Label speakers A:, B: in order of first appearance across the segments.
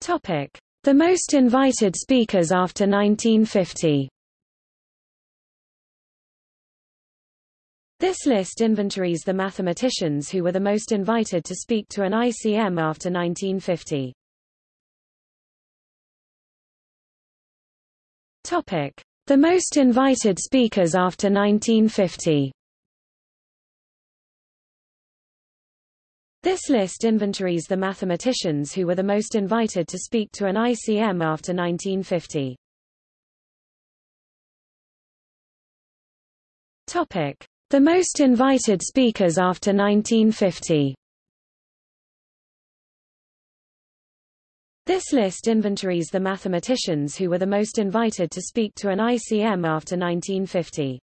A: Topic: The most invited speakers after 1950. This list inventories the mathematicians who were the most invited to speak to an ICM after 1950. Topic: The most invited speakers after 1950. This list inventories the mathematicians who were the most invited to speak to an ICM after 1950. Topic: The most invited speakers after 1950. This list inventories the mathematicians who were the most invited to speak to an ICM after 1950.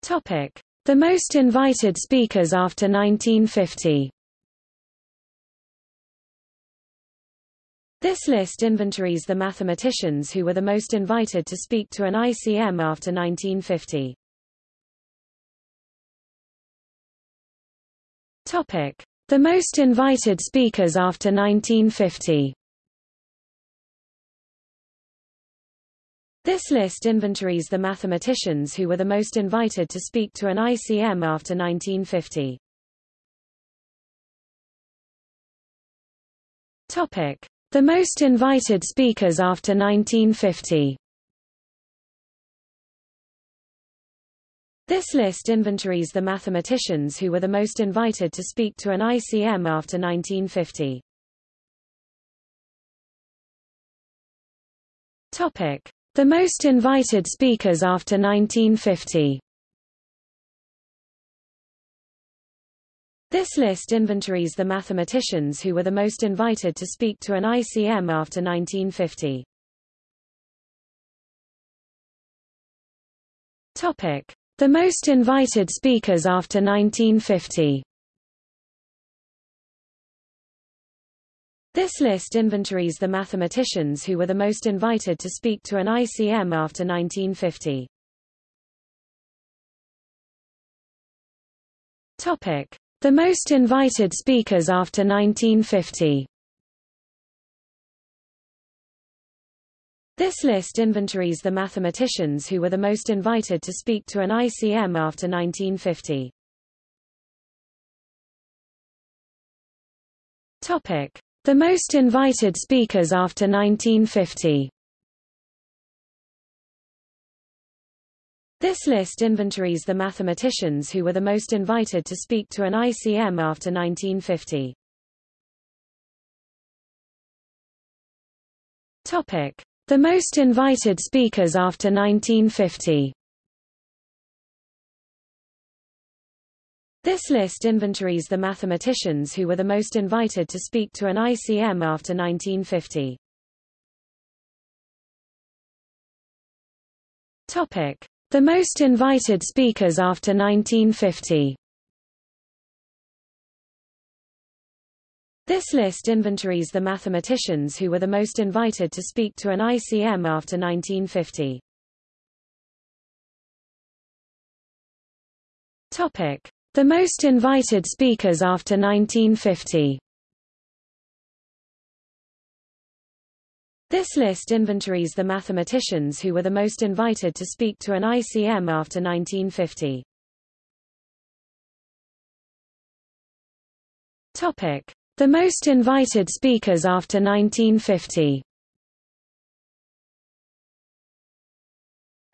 A: Topic: The most invited speakers after 1950. This list inventories the mathematicians who were the most invited to speak to an ICM after 1950. Topic: The most invited speakers after 1950. This list inventories the mathematicians who were the most invited to speak to an ICM after 1950. Topic: The most invited speakers after 1950. This list inventories the mathematicians who were the most invited to speak to an ICM after 1950. Topic: The most invited speakers after 1950. This list inventories the mathematicians who were the most invited to speak to an ICM after 1950. Topic: The most invited speakers after 1950. This list inventories the mathematicians who were the most invited to speak to an ICM after 1950. Topic: The most invited speakers after 1950. This list inventories the mathematicians who were the most invited to speak to an ICM after 1950. Topic: The most invited speakers after 1950. This list inventories the mathematicians who were the most invited to speak to an ICM after 1950. Topic: The most invited speakers after 1950. This list inventories the mathematicians who were the most invited to speak to an ICM after 1950. Topic: The most invited speakers after 1950. This list inventories the mathematicians who were the most invited to speak to an ICM after 1950. Topic: The most invited speakers after 1950. This list inventories the mathematicians who were the most invited to speak to an ICM after 1950. Topic: The most invited speakers after 1950.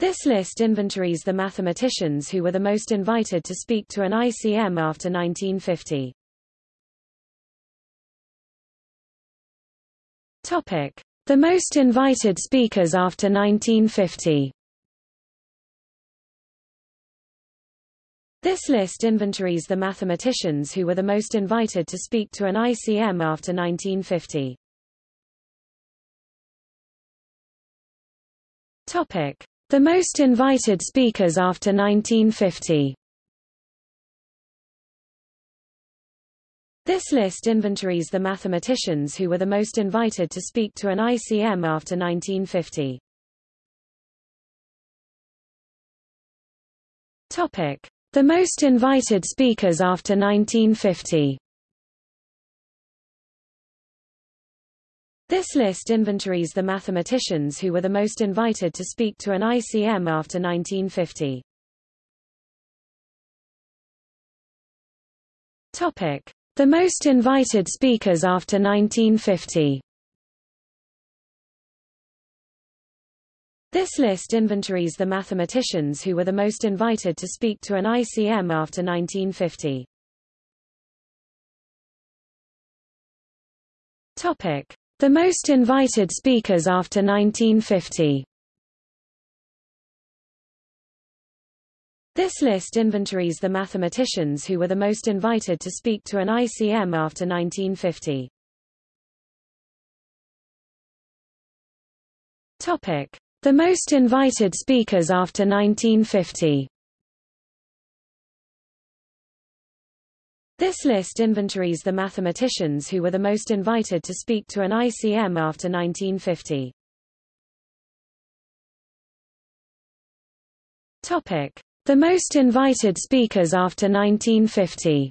A: This list inventories the mathematicians who were the most invited to speak to an ICM after 1950. Topic: The most invited speakers after 1950. This list inventories the mathematicians who were the most invited to speak to an ICM after 1950. Topic: The most invited speakers after 1950. This list inventories the mathematicians who were the most invited to speak to an ICM after 1950. Topic: The most invited speakers after 1950. This list inventories the mathematicians who were the most invited to speak to an ICM after 1950. Topic: The most invited speakers after 1950. This list inventories the mathematicians who were the most invited to speak to an ICM after 1950. Topic: The most invited speakers after 1950. This list inventories the mathematicians who were the most invited to speak to an ICM after 1950. Topic: The most invited speakers after 1950. This list inventories the mathematicians who were the most invited to speak to an ICM after 1950. Topic: the most invited speakers after 1950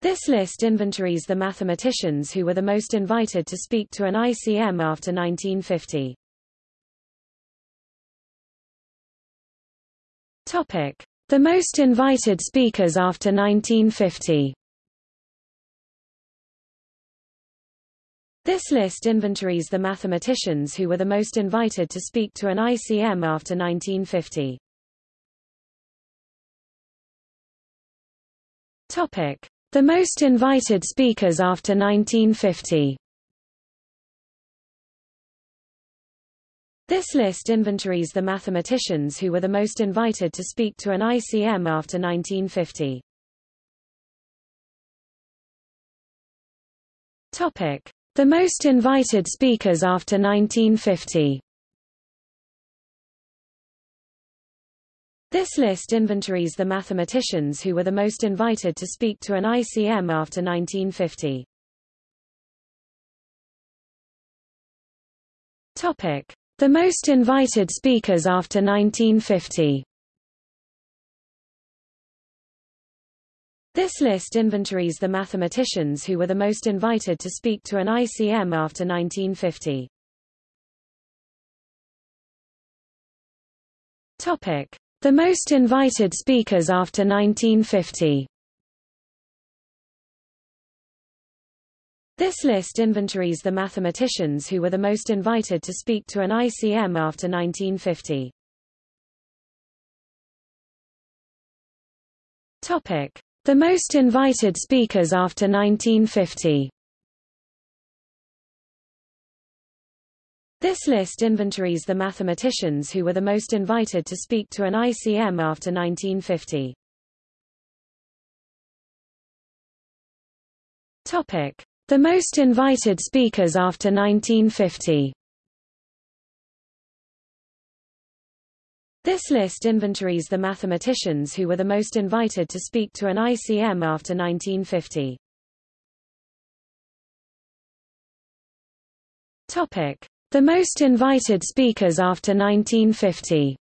A: This list inventories the mathematicians who were the most invited to speak to an ICM after 1950. Topic: The most invited speakers after 1950. This list inventories the mathematicians who were the most invited to speak to an ICM after 1950. Topic: The most invited speakers after 1950. This list inventories the mathematicians who were the most invited to speak to an ICM after 1950. Topic: the most invited speakers after 1950 This list inventories the mathematicians who were the most invited to speak to an ICM after 1950. Topic: The most invited speakers after 1950. This list inventories the mathematicians who were the most invited to speak to an ICM after 1950. Topic: The most invited speakers after 1950. This list inventories the mathematicians who were the most invited to speak to an ICM after 1950. Topic: the most invited speakers after 1950 This list inventories the mathematicians who were the most invited to speak to an ICM after 1950. Topic: The most invited speakers after 1950. This list inventories the mathematicians who were the most invited to speak to an ICM after 1950. Topic: The most invited speakers after 1950.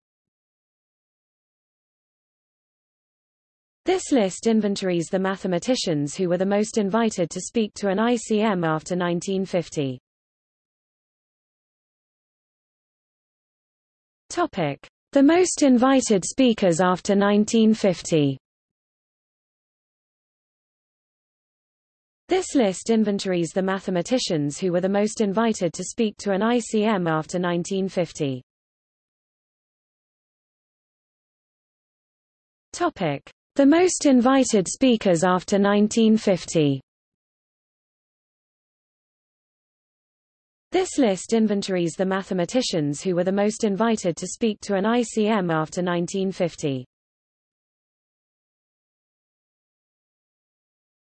A: This list inventories the mathematicians who were the most invited to speak to an ICM after 1950. Topic: the most invited speakers after 1950 This list inventories the mathematicians who were the most invited to speak to an ICM after 1950. Topic: The most invited speakers after 1950. This list inventories the mathematicians who were the most invited to speak to an ICM after 1950.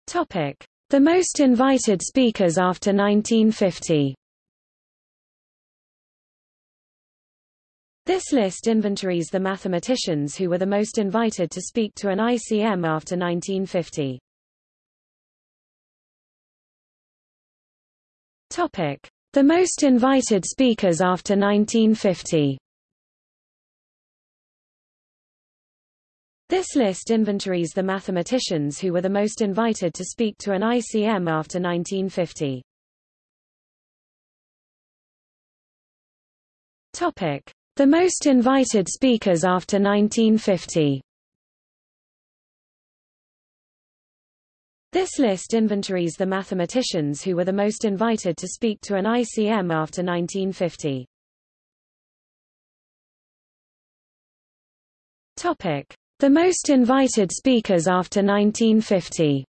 A: Topic: The most invited speakers after 1950. This list inventories the mathematicians who were the most invited to speak to an ICM after 1950. Topic: the most invited speakers after 1950 This list inventories the mathematicians who were the most invited to speak to an ICM after 1950. Topic: The most invited speakers after 1950. This list inventories the mathematicians who were the most invited to speak to an ICM after 1950. Topic: The most invited speakers after 1950.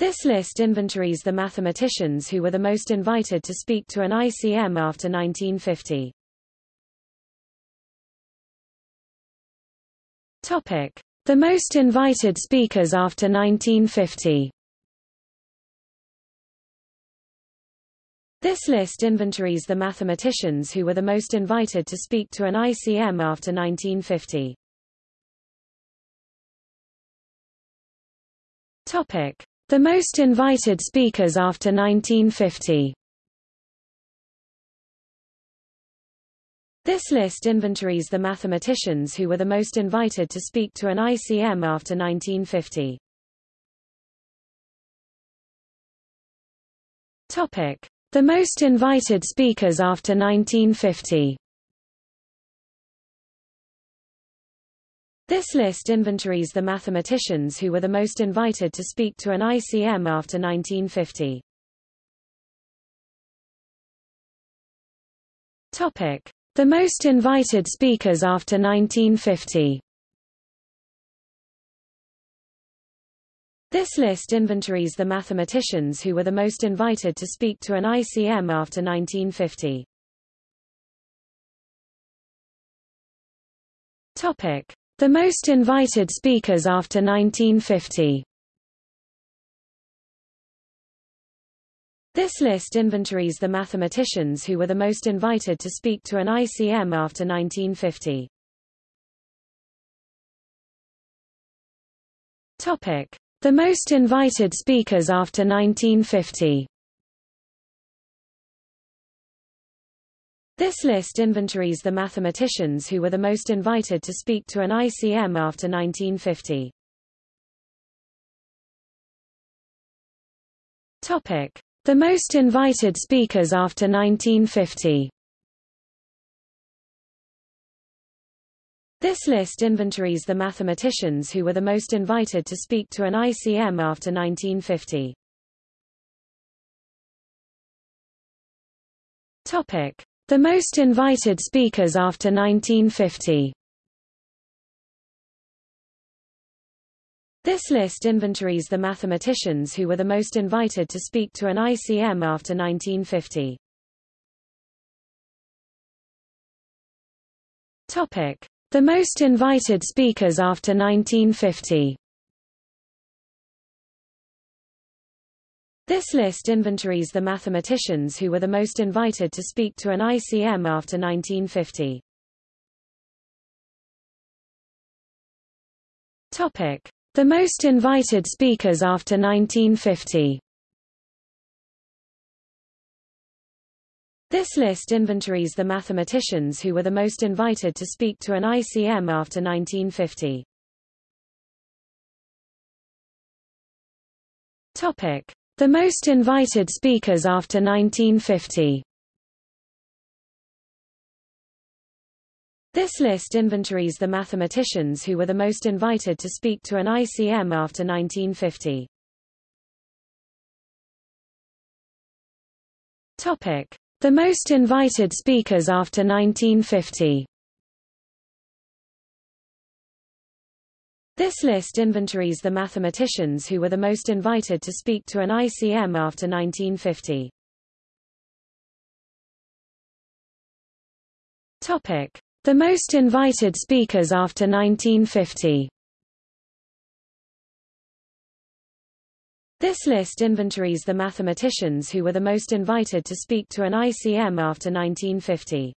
A: This list inventories the mathematicians who were the most invited to speak to an ICM after 1950. Topic: The most invited speakers after 1950. This list inventories the mathematicians who were the most invited to speak to an ICM after 1950. Topic: The most invited speakers after 1950. This list inventories the mathematicians who were the most invited to speak to an ICM after 1950. Topic: The most invited speakers after 1950. This list inventories the mathematicians who were the most invited to speak to an ICM after 1950. Topic: The most invited speakers after 1950. This list inventories the mathematicians who were the most invited to speak to an ICM after 1950. Topic: The most invited speakers after 1950. This list inventories the mathematicians who were the most invited to speak to an ICM after 1950. Topic: The most invited speakers after 1950. This list inventories the mathematicians who were the most invited to speak to an ICM after 1950. Topic: The most invited speakers after 1950. This list inventories the mathematicians who were the most invited to speak to an ICM after 1950. Topic: The most invited speakers after 1950. This list inventories the mathematicians who were the most invited to speak to an ICM after 1950. Topic: The most invited speakers after 1950. This list inventories the mathematicians who were the most invited to speak to an ICM after 1950. Topic: The most invited speakers after 1950. This list inventories the mathematicians who were the most invited to speak to an ICM after 1950. Topic: The most invited speakers after 1950. This list inventories the mathematicians who were the most invited to speak to an ICM after 1950. Topic: The most invited speakers after 1950. This list inventories the mathematicians who were the most invited to speak to an ICM after 1950. Topic: The most invited speakers after 1950. This list inventories the mathematicians who were the most invited to speak to an ICM after 1950.